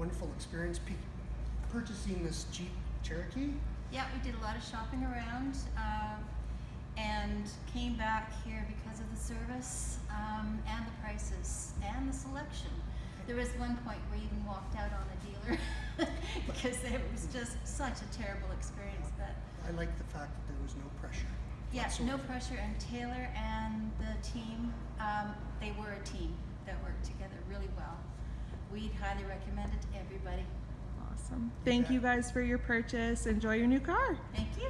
wonderful experience pe- purchasing this Jeep Cherokee. Yeah, we did a lot of shopping around um, and came back here because of the service um, and the prices and the selection. There was one point where we even walked out on a dealer because it was just such a terrible experience. But I like the fact that there was no pressure. yeah, no pressure. And Taylor and the team, um, they were a team that worked together really well. We'd highly recommend it to everybody. Awesome. Thank you guys for your purchase. Enjoy your new car. Thank you.